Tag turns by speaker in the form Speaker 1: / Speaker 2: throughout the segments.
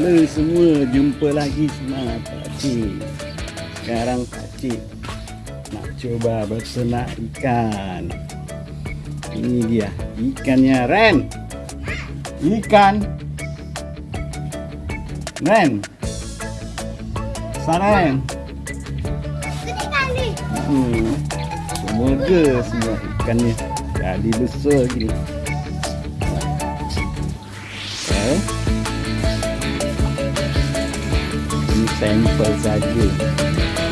Speaker 1: Halo semua, jumpa lagi sama Pakcik. Sekarang Pakcik nak coba bersenak ikan Ini dia, ikannya Ren. Ikan. Ren. Saren hmm. Semoga semua ikannya? Jadi besar gini Okay. Ini sampel saja.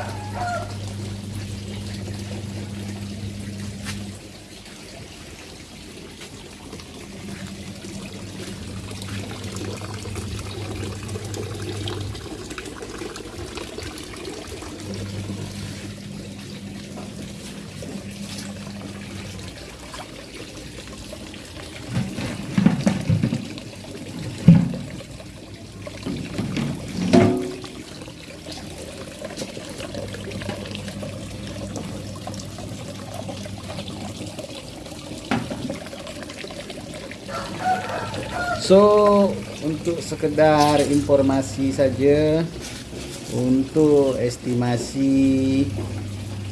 Speaker 1: Yeah. So untuk sekedar informasi saja untuk estimasi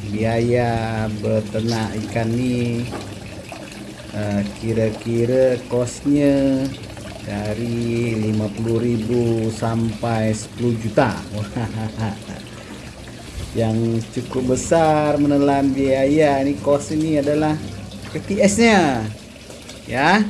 Speaker 1: biaya beternak ikan ni uh, kira-kira kosnya dari 50.000 sampai 10 juta. Yang cukup besar menelan biaya ni kos ini adalah PTS-nya. Ya.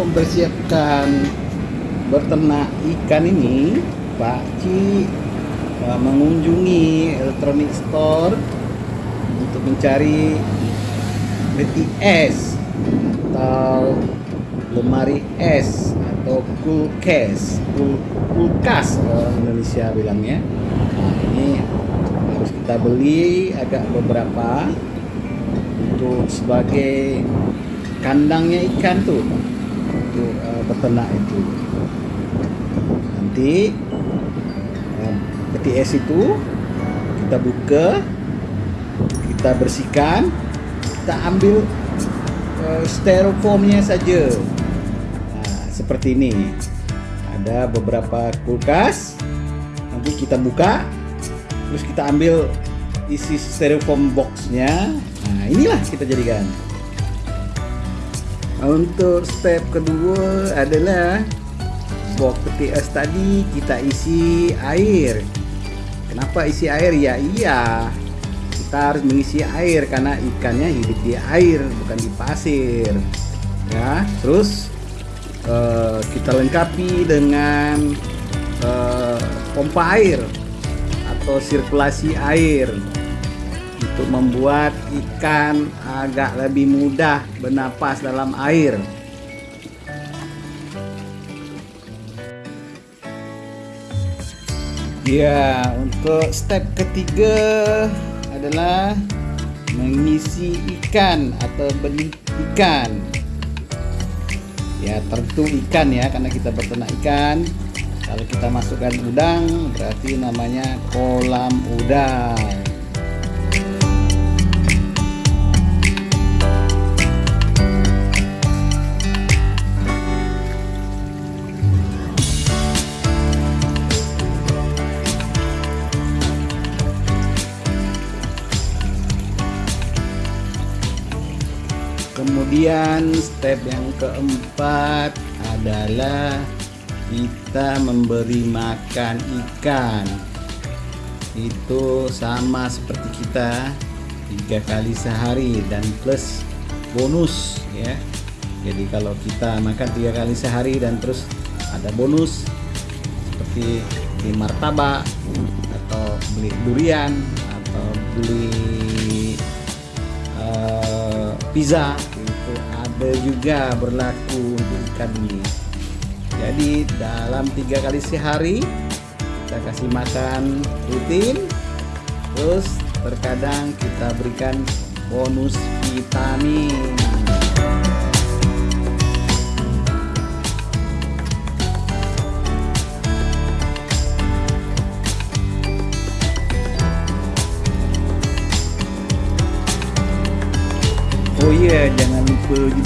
Speaker 1: Mempersiapkan berternak ikan ini Pak Ci uh, mengunjungi elektronik store untuk mencari BTS atau lemari es atau kulkas kul kulkas orang Indonesia bilangnya. Nah ini harus kita beli agak beberapa untuk sebagai kandangnya ikan tuh untuk uh, peternak itu. Nanti uh, PTS itu kita buka kita bersihkan kita ambil uh, styrofoamnya saja. Nah, seperti ini. Ada beberapa kulkas. Nanti kita buka terus kita ambil isi styrofoam boxnya. Nah inilah kita jadikan untuk step kedua adalah box peti es tadi kita isi air. Kenapa isi air? Ya iya. Kita harus mengisi air karena ikannya hidup di air bukan di pasir. Ya terus uh, kita lengkapi dengan uh, pompa air atau sirkulasi air untuk membuat ikan agak lebih mudah bernapas dalam air. Ya, untuk step ketiga adalah mengisi ikan atau benih ikan. Ya, tentu ikan ya karena kita berternak ikan. Kalau kita masukkan udang berarti namanya kolam udang. Kemudian step yang keempat adalah kita memberi makan ikan. Itu sama seperti kita tiga kali sehari dan plus bonus ya. Jadi kalau kita makan tiga kali sehari dan terus ada bonus seperti di martabak atau beli durian atau beli uh, pizza juga berlaku untuk ikan ini jadi dalam tiga kali sehari kita kasih makan rutin. Terus terkadang kita berikan bonus vitamin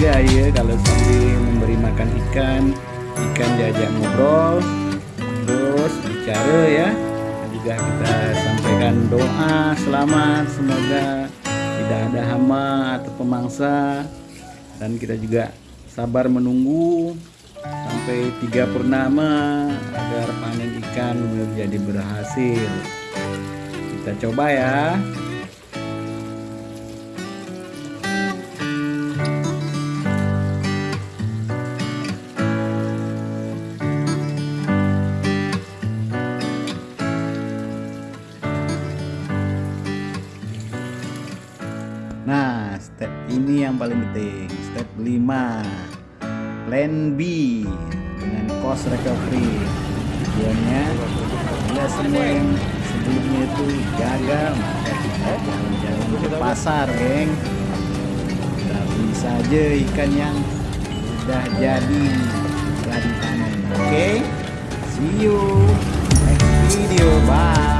Speaker 1: juga ya kalau sambil memberi makan ikan, ikan diajak ngobrol, terus bicara ya. Juga kita sampaikan doa selamat, semoga tidak ada hama atau pemangsa dan kita juga sabar menunggu sampai tiga purnama agar panen ikan menjadi berhasil. Kita coba ya. Step ini yang paling penting. Step 5. Plan B dengan cost recovery. Tujuannya bila semua yang sebelumnya itu gagal, maka kita jalan-jalan ke pasar, geng. Beli saja ikan yang sudah jadi jadi panen. Oke? Okay? See you next video. Bye.